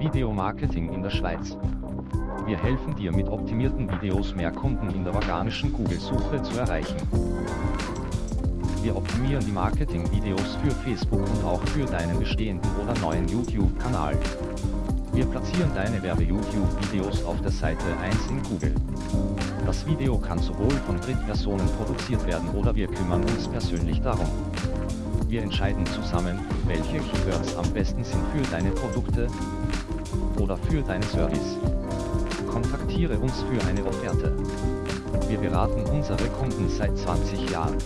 Videomarketing in der Schweiz. Wir helfen dir mit optimierten Videos mehr Kunden in der organischen Google-Suche zu erreichen. Wir optimieren die Marketing-Videos für Facebook und auch für deinen bestehenden oder neuen YouTube-Kanal. Wir platzieren deine Werbe-YouTube-Videos auf der Seite 1 in Google. Das Video kann sowohl von Drittpersonen produziert werden oder wir kümmern uns persönlich darum. Wir entscheiden zusammen, welche Keywords am besten sind für deine Produkte oder für deinen Service. Kontaktiere uns für eine Offerte. Wir beraten unsere Kunden seit 20 Jahren.